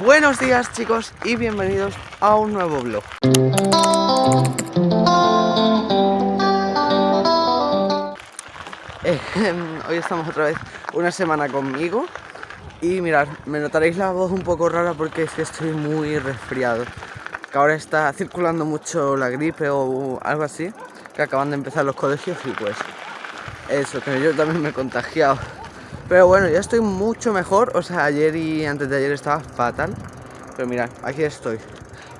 Buenos días chicos y bienvenidos a un nuevo vlog. Eh, Hoy estamos otra vez una semana conmigo. Y mirad, me notaréis la voz un poco rara porque es que estoy muy resfriado. Que ahora está circulando mucho la gripe o algo así Que acaban de empezar los colegios y pues Eso, que yo también me he contagiado pero bueno, ya estoy mucho mejor. O sea, ayer y antes de ayer estaba fatal. Pero mirad, aquí estoy.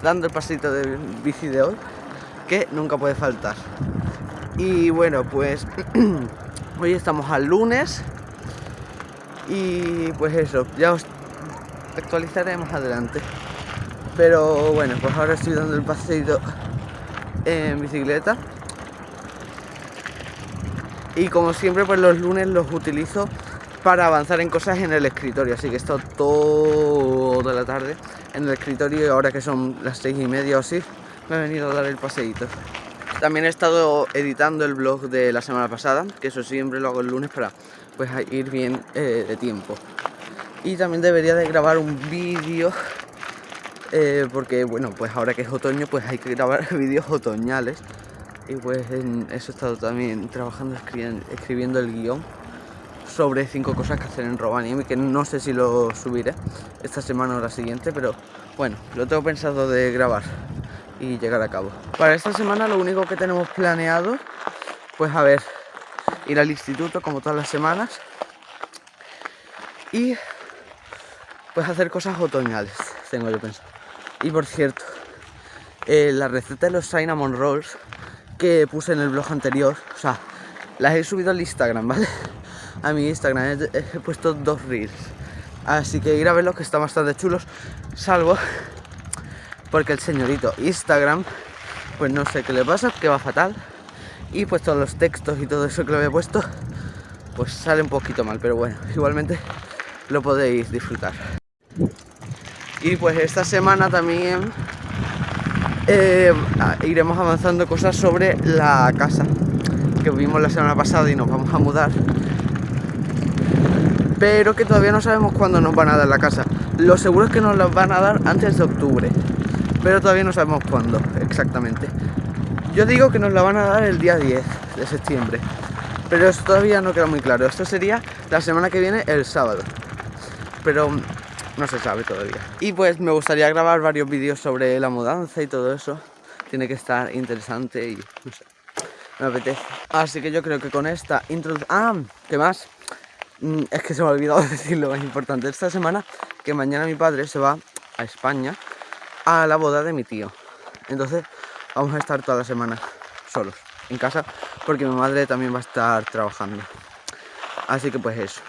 Dando el pasito de bici de hoy. Que nunca puede faltar. Y bueno, pues hoy estamos al lunes. Y pues eso, ya os actualizaré más adelante. Pero bueno, pues ahora estoy dando el paseito en bicicleta. Y como siempre, pues los lunes los utilizo para avanzar en cosas en el escritorio. Así que he estado toda la tarde en el escritorio y ahora que son las seis y media o así, me he venido a dar el paseíto. También he estado editando el blog de la semana pasada, que eso siempre lo hago el lunes para pues ir bien eh, de tiempo. Y también debería de grabar un vídeo, eh, porque bueno, pues ahora que es otoño, pues hay que grabar vídeos otoñales. Y pues en eso he estado también trabajando, escribiendo, el guion sobre 5 cosas que hacer en Rovaniemi, que no sé si lo subiré esta semana o la siguiente, pero bueno, lo tengo pensado de grabar y llegar a cabo. Para esta semana lo único que tenemos planeado, pues a ver, ir al instituto como todas las semanas y pues hacer cosas otoñales, tengo yo pensado. Y por cierto, eh, la receta de los cinnamon rolls que puse en el blog anterior, o sea, las he subido al Instagram, ¿vale? A mi Instagram. He, puesto dos reels. Así que ir a verlos que están bastante chulos. Salvo porque el señorito Instagram, pues no sé qué le pasa, que va fatal. Y pues todos los textos y todo eso que le había puesto, pues sale un poquito mal. Pero bueno, igualmente lo podéis disfrutar. Y pues esta semana también eh, iremos avanzando cosas sobre la casa que vimos la semana pasada y nos vamos a mudar pero que todavía no sabemos cuándo nos van a dar la casa. Lo seguro es que nos la van a dar antes de octubre, pero todavía no sabemos cuándo exactamente. Yo digo que nos la van a dar el día 10 de septiembre, pero eso todavía no queda muy claro. Esto sería la semana que viene, el sábado, pero no se sabe todavía. Y pues me gustaría grabar varios vídeos sobre la mudanza y todo eso. Tiene que estar interesante y no sé, me apetece. Así que yo creo que con esta introducción... Ah, ¿qué más? Mm, es que se me ha olvidado decir lo más importante esta semana, que mañana mi padre se va a España a la boda de mi tío. Entonces vamos a estar toda la semana solos en casa, porque mi madre también va a estar trabajando. Así que pues eso,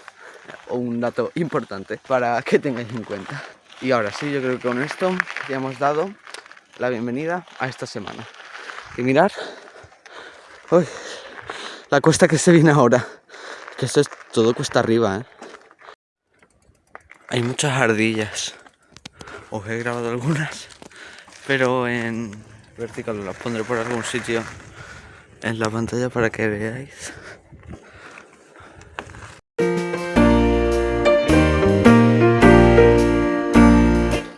un dato importante para que tengáis en cuenta. Y ahora sí, yo creo que con esto ya hemos dado la bienvenida a esta semana. Y mirar, la cuesta que se viene ahora. Que esto es todo cuesta arriba, ¿eh? Hay muchas ardillas. Os he grabado algunas, pero en vertical las pondré por algún sitio en la pantalla para que veáis.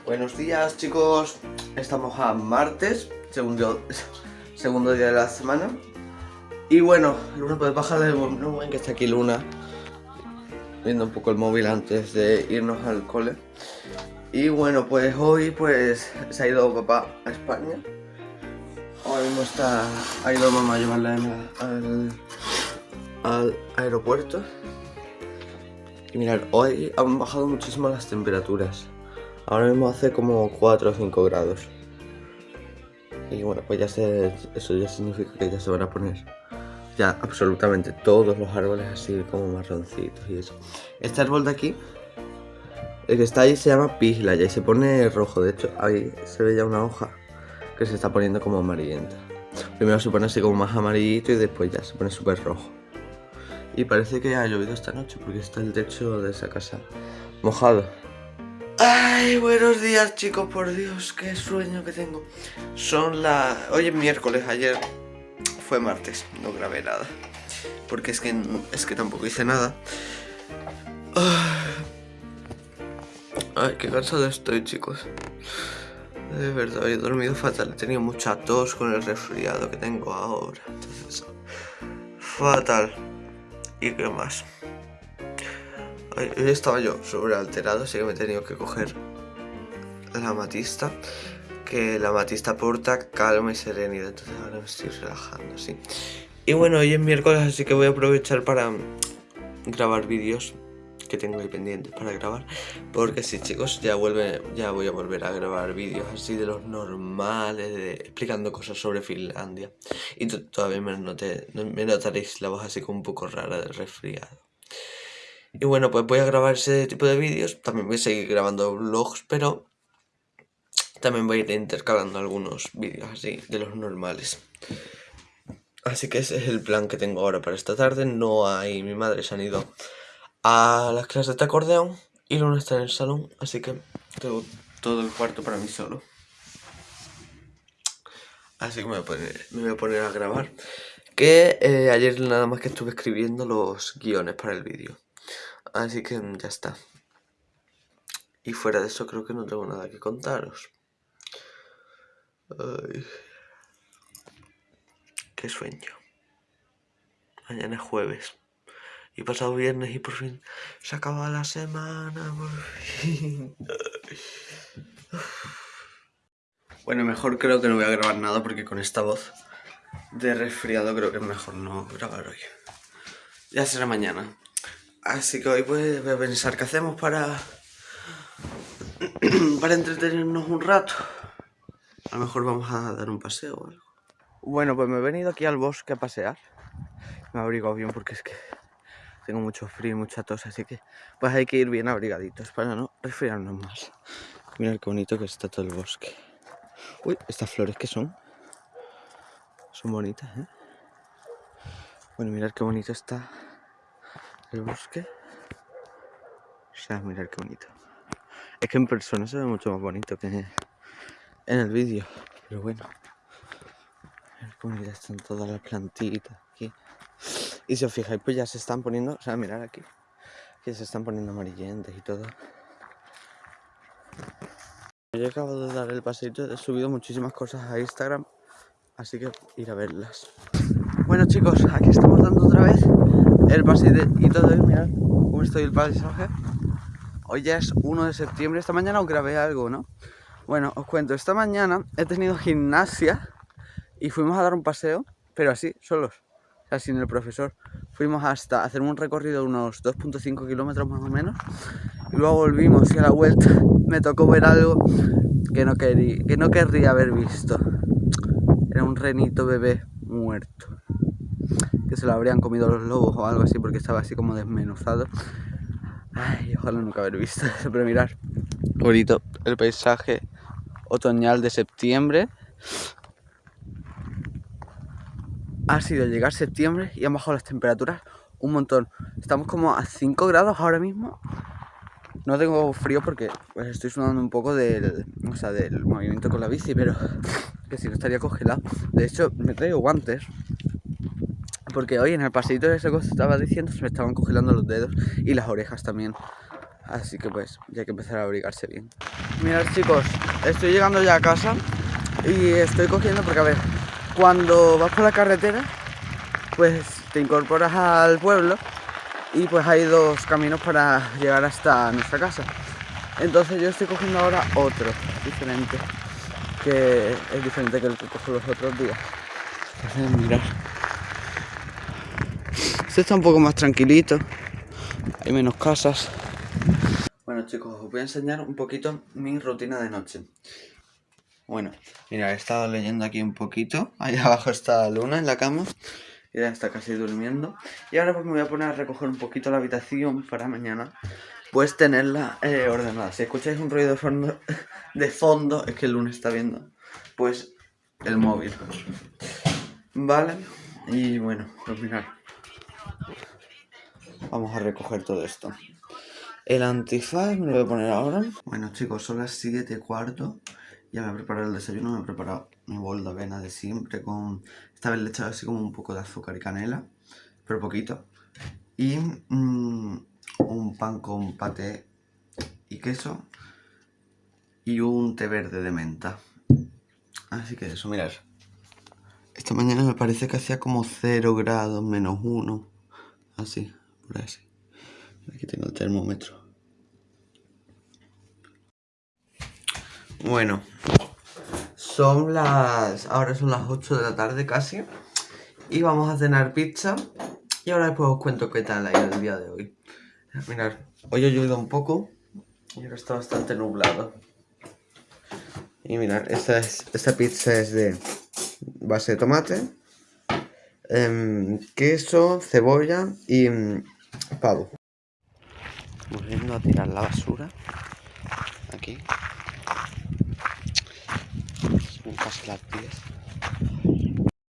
Buenos días chicos, estamos a martes, segundo, segundo día de la semana y bueno, Luna, puedes bajarle el volumen que está aquí Luna Viendo un poco el móvil antes de irnos al cole. Y bueno, pues hoy pues se ha ido papá a España. Ahora mismo está, ha ido mamá a llevarla al, al aeropuerto. Y mirad, hoy han bajado muchísimo las temperaturas. Ahora mismo hace como 4 o 5 grados. Y bueno, pues ya se, eso ya significa que ya se van a poner ya absolutamente todos los árboles así como marroncitos y eso. Este árbol de aquí, el que está ahí se llama pislaya y se pone rojo. De hecho, ahí se ve ya una hoja que se está poniendo como amarillenta. Primero se pone así como más amarillito y después ya se pone súper rojo. Y parece que ha llovido esta noche porque está el techo de esa casa mojado. Ay, buenos días chicos, por Dios, qué sueño que tengo. Son las... Hoy es miércoles, ayer fue martes, no grabé nada. Porque es que, es que tampoco hice nada. Ay, qué cansado estoy, chicos. De verdad, he dormido fatal. He tenido mucha tos con el resfriado que tengo ahora. Entonces, fatal. ¿Y qué más? Hoy estaba yo sobrealterado, así que me he tenido que coger la matista. Que la matista aporta calma y serenidad. Entonces ahora me estoy relajando, sí. Y bueno, hoy es miércoles, así que voy a aprovechar para grabar vídeos que tengo ahí pendientes para grabar porque sí chicos ya vuelve ya voy a volver a grabar vídeos así de los normales explicando cosas sobre Finlandia y todavía me, noté, me notaréis la voz así como un poco rara del resfriado y bueno pues voy a grabar ese tipo de vídeos también voy a seguir grabando vlogs pero también voy a ir intercalando algunos vídeos así de los normales Así que ese es el plan que tengo ahora para esta tarde. No hay... Mi madre se han ido a las clases de acordeón y Luna está en el salón, así que tengo todo el cuarto para mí solo. Así que me voy a poner, a, grabar. Que eh, ayer nada más que estuve escribiendo los guiones para el vídeo. Así que ya está. Y fuera de eso creo que no tengo nada que contaros. Qué sueño. Mañana es jueves. Y pasado viernes y por fin se acaba la semana, por fin. Bueno, mejor creo que no voy a grabar nada porque con esta voz de resfriado creo que es mejor no grabar hoy. Ya será mañana. Así que hoy pues voy a pensar qué hacemos para... para entretenernos un rato. Lo mejor vamos a dar un paseo o algo. Bueno, pues me he venido aquí al bosque a pasear. Me he abrigado bien porque es que tengo mucho frío y mucha tos, así que pues hay que ir bien abrigaditos para no resfriarnos más. Mirad qué bonito que está todo el bosque. Uy, estas flores que son. Son bonitas, ¿eh? Bueno, mirad qué bonito está el bosque. O sea, mirad qué bonito. Es que en persona se ve mucho más bonito que en el vídeo. Pero bueno. Mirad qué bonitas están todas las plantitas aquí. Y si os fijáis, pues ya se están poniendo, o sea, mirar aquí, que se están poniendo amarillentes y todo. Yo acabo de dar el paseito, he subido muchísimas cosas a Instagram, así que ir a verlas. Bueno chicos, aquí estamos dando otra vez el paseito y todo, mirad cómo estoy el paisaje. Hoy ya es 1 de septiembre, esta mañana os grabé algo, ¿no? Bueno, os cuento, esta mañana he tenido gimnasia y fuimos a dar un paseo, pero así, solos sin el profesor. Fuimos hasta hacer un recorrido de unos 2.5 kilómetros más o menos. Y luego volvimos y a la vuelta me tocó ver algo que no, quería, que no querría haber visto. Era un renito bebé muerto. Que se lo habrían comido los lobos o algo así porque estaba así como desmenuzado. Ay, ojalá nunca haber visto eso, pero mirar. Bonito el paisaje otoñal de septiembre ha sido llegar septiembre y han bajado las temperaturas un montón. Estamos como a 5 grados ahora mismo. No tengo frío porque pues, estoy sudando un poco del, o sea, del movimiento con la bici, pero que si no estaría congelado. De hecho, me traigo guantes. Porque hoy en el paseito de ese que estaba diciendo se me estaban congelando los dedos y las orejas también. Así que pues ya hay que empezar a abrigarse bien. Mirad chicos, estoy llegando ya a casa y estoy cogiendo porque a ver, cuando vas por la carretera, pues te incorporas al pueblo y pues hay dos caminos para llegar hasta nuestra casa. Entonces yo estoy cogiendo ahora otro, diferente, que es diferente que el que cojo los otros días. Entonces, mirar. Este está un poco más tranquilito, hay menos casas. Chicos, os voy a enseñar un poquito mi rutina de noche. Bueno, mira, he estado leyendo aquí un poquito. Ahí abajo está Luna en la cama. Y ya está casi durmiendo. Y ahora pues me voy a poner a recoger un poquito la habitación para mañana. Pues tenerla eh, ordenada. Si escucháis un ruido de fondo, de fondo, es que lunes está viendo. Pues el móvil. Vale. Y bueno, pues mirad. Vamos a recoger todo esto. El antifaz me lo voy a poner ahora. Bueno chicos, son las 7 cuarto. Ya me he preparado el desayuno, me he preparado mi bol de avena de siempre con... Esta vez le he echado así como un poco de azúcar y canela, pero poquito. Y mm, un pan con paté y queso y un té verde de menta. Así que eso, mirad. Esta mañana me parece que hacía como 0 grados, menos 1. Así, por así. Aquí tengo el termómetro. Bueno, son las... Ahora son las 8 de la tarde casi. Y vamos a cenar pizza. Y ahora después os cuento qué tal ha ido el día de hoy. Mirad, hoy ha llovido un poco. Y ahora está bastante nublado. Y mirad, esta, es, esta pizza es de base de tomate, em, queso, cebolla y mm, pavo. Volviendo a tirar la basura. Aquí. casi las 10.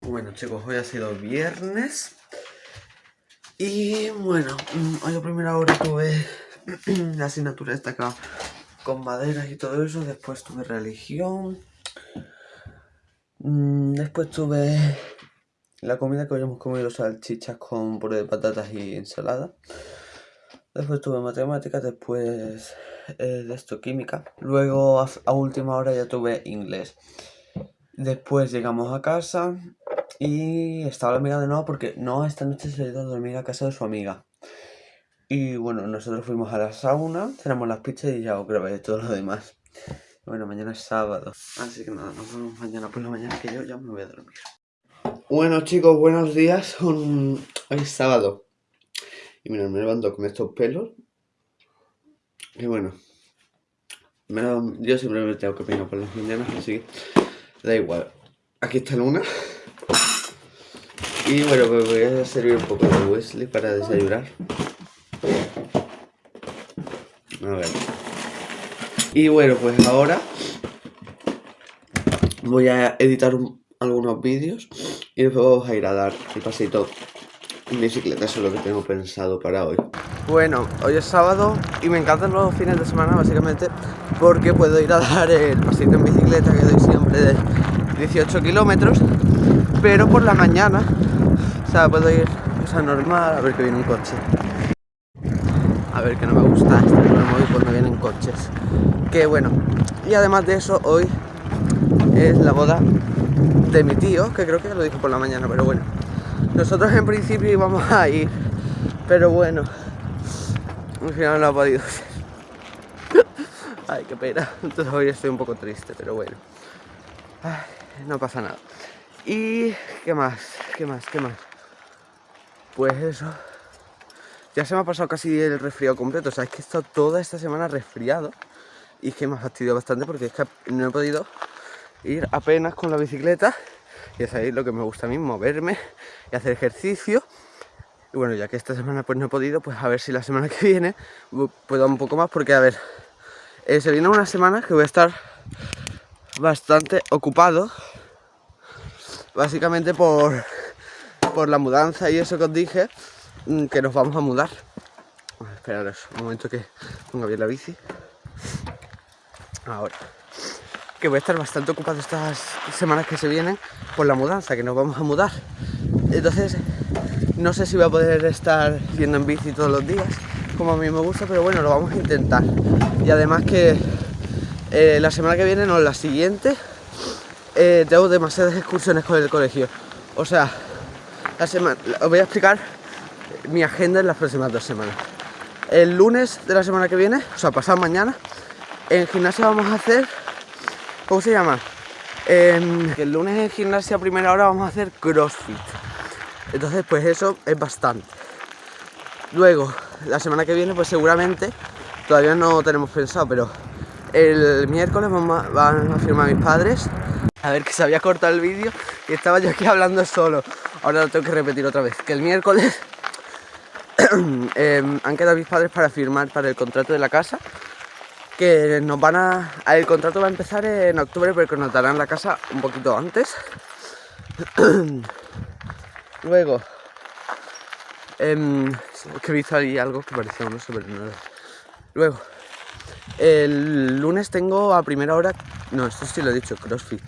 Bueno chicos, hoy ha sido viernes. Y bueno, mm, hoy a primera hora tuve la asignatura esta acá con maderas y todo eso. Después tuve religión. Mm, después tuve la comida que hoy hemos comido salchichas con puré de patatas y ensalada. Después tuve matemáticas, después eh, de esto química. Luego a, última hora ya tuve inglés. Después llegamos a casa y estaba la amiga de nuevo porque no, esta noche se ha ido a dormir a casa de su amiga. Y bueno, nosotros fuimos a la sauna, cenamos las pizzas y ya os grabé todo lo demás. Bueno, mañana es sábado. Así que nada, nos vemos mañana por la mañana que yo ya me voy a dormir. Bueno chicos, buenos días. Hoy es sábado. Y mira, me levanto con estos pelos. Y bueno. yo siempre me tengo que peinar por las mañanas, así que da igual. Aquí está Luna. Y bueno, pues voy a servir un poco de Wesley para desayunar. A ver. Y bueno, pues ahora voy a editar algunos vídeos y después vamos a ir a dar el pasito en bicicleta, eso es lo que tengo pensado para hoy. Bueno, hoy es sábado y me encantan los fines de semana básicamente porque puedo ir a dar el pasito en bicicleta que doy siempre de 18 kilómetros, pero por la mañana, o sea, puedo ir o normal a ver que viene un coche. A ver, que no me gusta este móvil cuando vienen coches que bueno y además de eso hoy es la boda de mi tío que creo que lo dije por la mañana pero bueno nosotros en principio íbamos a ir pero bueno al final no ha podido ser. Ay qué pena. Entonces hoy estoy un poco triste pero bueno. No pasa nada. Y qué más qué más qué más pues eso. Ya se me ha pasado casi el resfriado completo. O sea es que he estado toda esta semana resfriado y es que me ha fastidiado bastante porque es que no he podido ir apenas con la bicicleta y es ahí lo que me gusta a mí, moverme y hacer ejercicio. Y bueno, ya que esta semana pues no he podido, pues a ver si la semana que viene puedo un poco más porque a ver, eh, se viene una semana que voy a estar bastante ocupado básicamente por, por la mudanza y eso que os dije mm, que nos vamos a mudar. Esperaros un momento que ponga bien la bici. Ahora que voy a estar bastante ocupado estas semanas que se vienen por la mudanza, que nos vamos a mudar. Entonces no sé si voy a poder estar yendo en bici todos los días como a mí me gusta, pero bueno, lo vamos a intentar. Y además que eh, la semana que viene, no, la siguiente eh, tengo demasiadas excursiones con el colegio. O sea, la semana, os voy a explicar mi agenda en las próximas dos semanas. El lunes de la semana que viene, o sea, pasado mañana en gimnasia vamos a hacer, ¿cómo se llama? el lunes en gimnasia a primera hora vamos a hacer crossfit. Entonces pues eso es bastante. Luego, la semana que viene pues seguramente, todavía no tenemos pensado, pero el miércoles van a firmar mis padres. A ver que se había cortado el vídeo y estaba yo aquí hablando solo. Ahora lo tengo que repetir otra vez. Que el miércoles em, han quedado mis padres para firmar para el contrato de la casa que nos van a... El contrato va a empezar en octubre, pero que nos darán la casa un poquito antes. Luego, eh, que he visto ahí algo que parecía uno nuevo. Luego, el lunes tengo a primera hora... No, esto sí lo he dicho, CrossFit.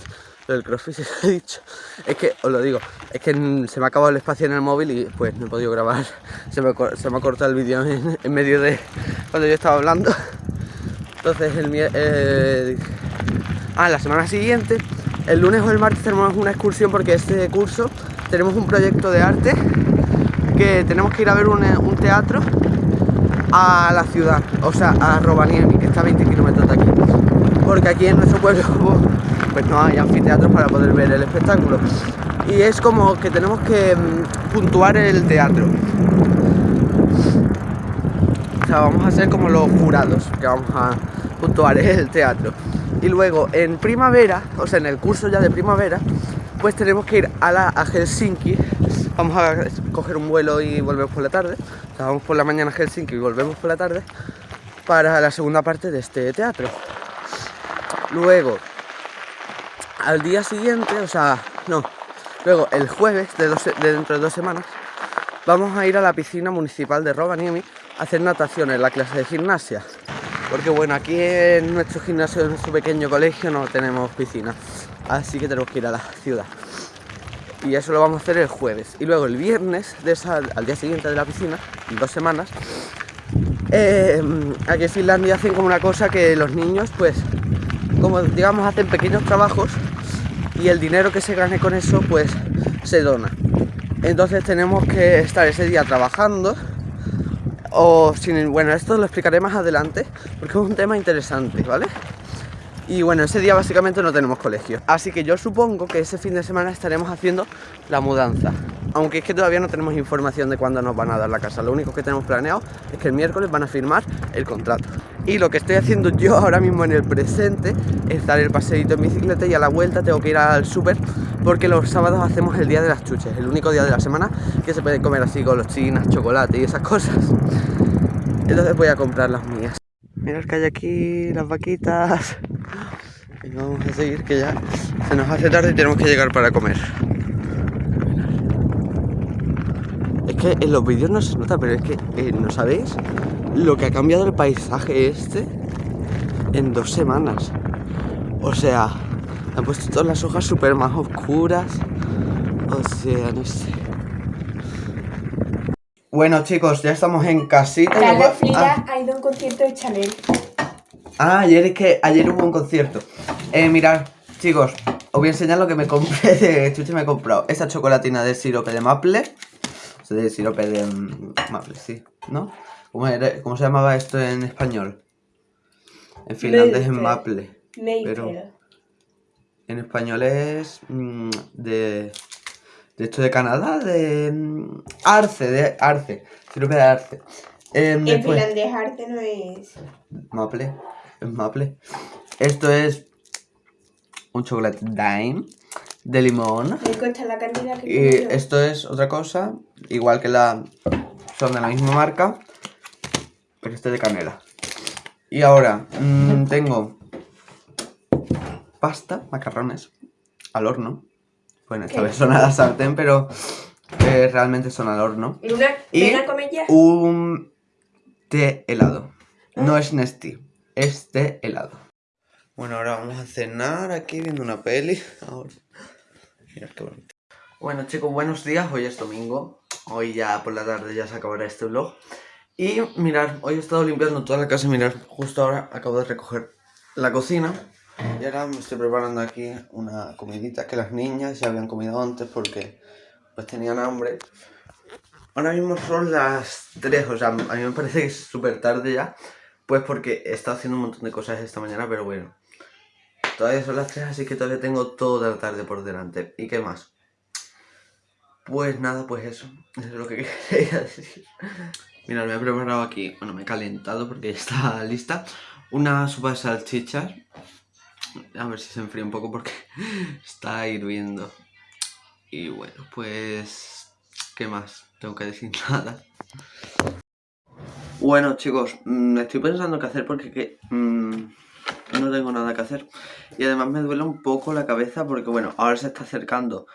Lo del CrossFit sí lo he dicho. Es que, os lo digo, es que se me ha acabado el espacio en el móvil y pues no he podido grabar. Se me, ha cortado el vídeo en medio de cuando yo estaba hablando. Entonces el, eh, Ah, la semana siguiente, el lunes o el martes tenemos una excursión porque este curso tenemos un proyecto de arte que tenemos que ir a ver un, teatro a la ciudad, o sea, a Rovaniemi, que está a 20 kilómetros de aquí. Porque aquí en nuestro pueblo pues no hay anfiteatros para poder ver el espectáculo. Y es como que tenemos que mm, puntuar el teatro. Vamos a ser como los jurados que vamos a puntuar el teatro. Y luego en primavera, o sea, en el curso ya de primavera, pues tenemos que ir a, la, Helsinki. Vamos a coger un vuelo y volvemos por la tarde. O sea, vamos por la mañana a Helsinki y volvemos por la tarde para la segunda parte de este teatro. Luego, al día siguiente, o sea, no, luego el jueves de, de dentro de dos semanas, vamos a ir a la piscina municipal de Rovaniemi hacer natación en la clase de gimnasia. Porque bueno, aquí en nuestro gimnasio, en nuestro pequeño colegio, no tenemos piscina. Así que tenemos que ir a la ciudad. Y eso lo vamos a hacer el jueves. Y luego el viernes, al día siguiente de la piscina, en dos semanas, eh, aquí en Finlandia hacen como una cosa que los niños, pues, como digamos, hacen pequeños trabajos y el dinero que se gane con eso, pues, se dona. Entonces tenemos que estar ese día trabajando o sin, bueno, esto lo explicaré más adelante porque es un tema interesante, ¿vale? Y bueno, ese día básicamente no tenemos colegio. Así que yo supongo que ese fin de semana estaremos haciendo la mudanza. Aunque es que todavía no tenemos información de cuándo nos van a dar la casa. Lo único que tenemos planeado es que el miércoles van a firmar el contrato. Y lo que estoy haciendo yo ahora mismo en el presente es dar el paseíto en bicicleta y a la vuelta tengo que ir al súper porque los sábados hacemos el día de las chuches, el único día de la semana que se puede comer así con los chinas, chocolate y esas cosas. Entonces voy a comprar las mías. Mirad que hay aquí las vaquitas. Y vamos a seguir que ya se nos hace tarde y tenemos que llegar para comer. Es que en los vídeos no se nota, pero es que eh, no sabéis lo que ha cambiado el paisaje este en dos semanas. O sea, han puesto todas las hojas súper más oscuras. O sea, no sé. Bueno chicos, ya estamos en casita. Carlos Frida ha ido a un concierto de Chanel. Ah, ayer es que ayer hubo un concierto. Eh, mirad, chicos, os voy a enseñar lo que me compré de. Me he comprado esta chocolatina de sirope de maple. O sea, de sirope de mm, maple, sí, ¿no? ¿Cómo, era- cómo se llamaba esto en español? En finlandés es Maple. maple. Pero en español es mm, de. De esto de Canadá, de. mm, Arce, de Arce. Sirope de Arce. Em, En después- finlandés arte no es. Maple, Maple. Esto es un chocolate Dime de limón. Me cuesta la cantidad que Y tengo yo. esto es otra cosa, igual que la. Son de la misma marca, pero este de canela. Y ahora mm, tengo pasta, macarrones, al horno. Bueno, esta ¿Qué? vez son a la sartén, pero eh, realmente son al horno. Y- ven a comer ya. Un té helado. No es Nesti, es té helado. Bueno, ahora vamos a cenar aquí viendo una peli. Ahora. Mirad qué bonito. Bueno chicos, buenos días. Hoy es domingo. Hoy ya por la tarde ya se acabará este vlog. Y mirad, hoy he estado limpiando toda la casa. Mirad, justo ahora acabo de recoger la cocina. Y ahora me estoy preparando aquí una comidita que las niñas ya habían comido antes porque pues tenían hambre. Ahora mismo son las 3, o sea, a mí me parece que es súper tarde ya, pues porque he estado haciendo un montón de cosas esta mañana, pero bueno. Todavía son las 3, así que todavía tengo toda la tarde por delante. ¿Y qué más? Pues nada, pues eso, eso es lo que quería decir. Mira, me he preparado aquí, bueno, me he calentado porque ya está lista, una sopa de salchichas. A ver si se enfría un poco porque está hirviendo. Y bueno, pues... ¿Qué más? Tengo que decir nada. Bueno, chicos, mm, estoy pensando qué hacer porque que, mm, no tengo nada que hacer. Y además me duele un poco la cabeza porque, bueno, ahora se está acercando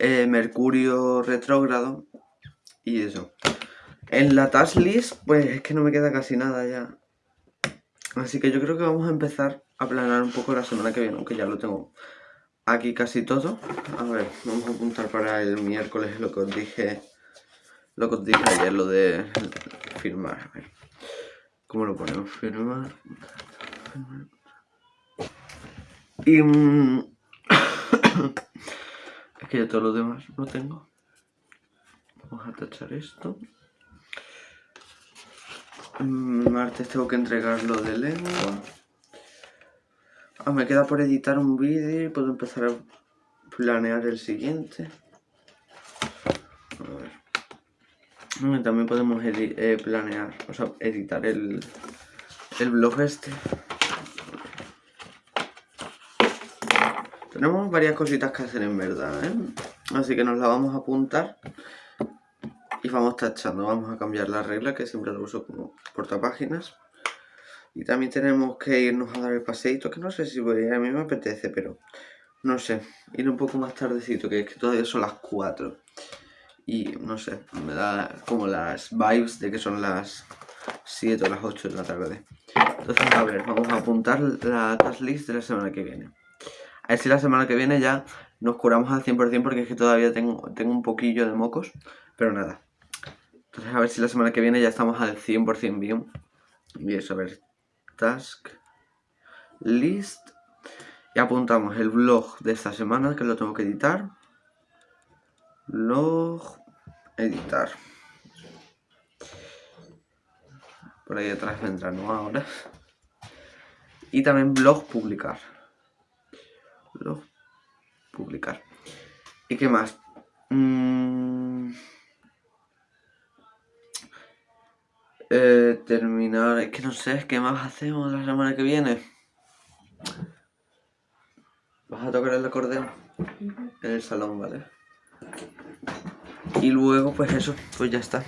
eh, Mercurio retrógrado y eso. En la task list, pues es que no me queda casi nada ya. Así que yo creo que vamos a empezar a planear un poco la semana que viene, aunque ya lo tengo aquí casi todo. A ver, vamos a apuntar para el miércoles lo que os dije, lo que os dije ayer, lo de firmar. A ver, ¿cómo lo ponemos? Firmar. Y... mm, es que ya todo lo demás lo tengo. Vamos a tachar esto. Mm, Martes tengo que entregar lo de lengua. Ah, me queda por editar un vídeo y puedo empezar a planear el siguiente. A ver. También podemos eh, planear, o sea, editar el, el blog este. Tenemos varias cositas que hacer en verdad, ¿eh? Así que nos la vamos a apuntar y vamos tachando. Vamos a cambiar la regla que siempre lo uso como portapáginas. Y también tenemos que irnos a dar el paseíto, que no sé si voy, a mí me apetece, pero no sé, ir un poco más tardecito, que es que todavía son las 4. Y no sé, me da como las vibes de que son las 7 o las 8 de la tarde. Entonces, a ver, vamos a apuntar la task list de la semana que viene. A ver si la semana que viene ya nos curamos al 100% porque es que todavía tengo, tengo un poquillo de mocos, pero nada. Entonces, a ver si la semana que viene ya estamos al 100% bien. Y eso, a ver, task list. Y apuntamos el vlog de esta semana que lo tengo que editar. Vlog, editar. Por ahí atrás vendrá, ¿no? Ahora. Y también blog, publicar. Blog, publicar. ¿Y qué más? Mm. Eh, terminar, es que no sé, ¿qué más hacemos la semana que viene? ¿Vas a tocar el acordeón? En el salón, ¿vale? Y luego, pues eso, pues ya está.